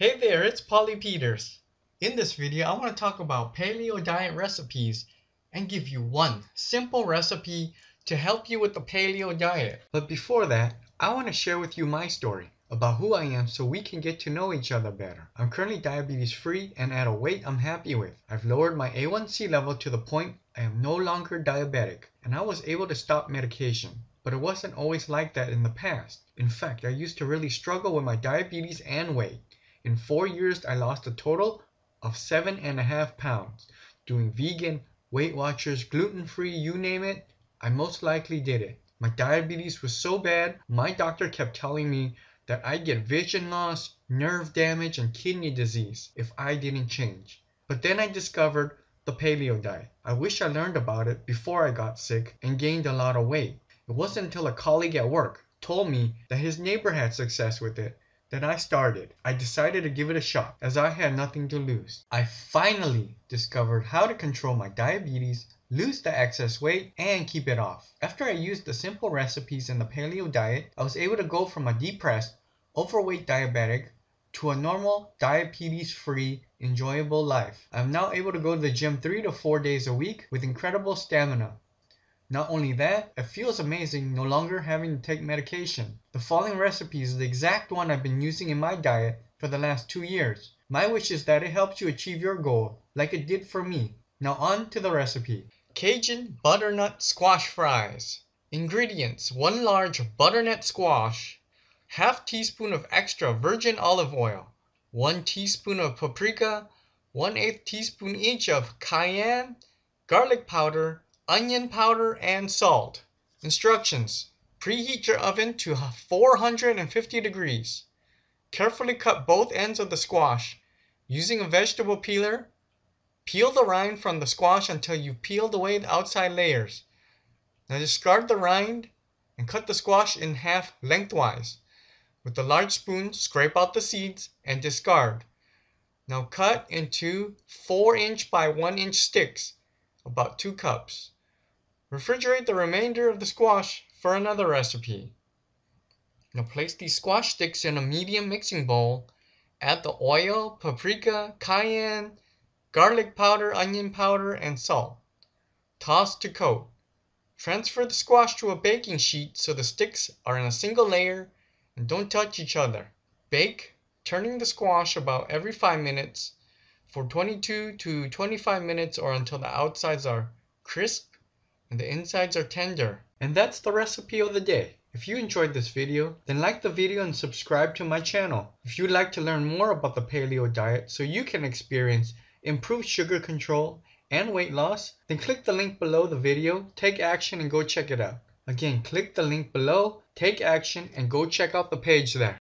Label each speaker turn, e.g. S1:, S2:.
S1: Hey there, it's Polly Peters. In this video, I want to talk about paleo diet recipes and give you one simple recipe to help you with the paleo diet. But before that, I want to share with you my story about who I am so we can get to know each other better. I'm currently diabetes free and at a weight I'm happy with. I've lowered my A1C level to the point I am no longer diabetic and I was able to stop medication. But it wasn't always like that in the past. In fact, I used to really struggle with my diabetes and weight. In four years, I lost a total of seven and a half pounds. Doing vegan, Weight Watchers, gluten free, you name it, I most likely did it. My diabetes was so bad, my doctor kept telling me that I'd get vision loss, nerve damage, and kidney disease if I didn't change. But then I discovered the paleo diet. I wish I learned about it before I got sick and gained a lot of weight. It wasn't until a colleague at work told me that his neighbor had success with it then I started. I decided to give it a shot as I had nothing to lose. I finally discovered how to control my diabetes, lose the excess weight, and keep it off. After I used the simple recipes in the paleo diet, I was able to go from a depressed, overweight diabetic to a normal, diabetes free, enjoyable life. I'm now able to go to the gym 3 to 4 days a week with incredible stamina. Not only that, it feels amazing no longer having to take medication. The following recipe is the exact one I've been using in my diet for the last two years. My wish is that it helps you achieve your goal, like it did for me. Now on to the recipe. Cajun Butternut Squash Fries. Ingredients 1 large butternut squash, half teaspoon of extra virgin olive oil, 1 teaspoon of paprika, 1 8 teaspoon each of cayenne, garlic powder, onion powder, and salt. Instructions. Preheat your oven to 450 degrees. Carefully cut both ends of the squash. Using a vegetable peeler, peel the rind from the squash until you've peeled away the outside layers. Now discard the rind and cut the squash in half lengthwise. With a large spoon, scrape out the seeds and discard. Now cut into 4 inch by 1 inch sticks, about 2 cups. Refrigerate the remainder of the squash for another recipe. Now place these squash sticks in a medium mixing bowl. Add the oil, paprika, cayenne, garlic powder, onion powder, and salt. Toss to coat. Transfer the squash to a baking sheet so the sticks are in a single layer and don't touch each other. Bake, turning the squash about every 5 minutes for 22 to 25 minutes or until the outsides are crisp and the insides are tender. And that's the recipe of the day. If you enjoyed this video, then like the video and subscribe to my channel. If you'd like to learn more about the paleo diet so you can experience improved sugar control and weight loss, then click the link below the video, take action and go check it out. Again, click the link below, take action and go check out the page there.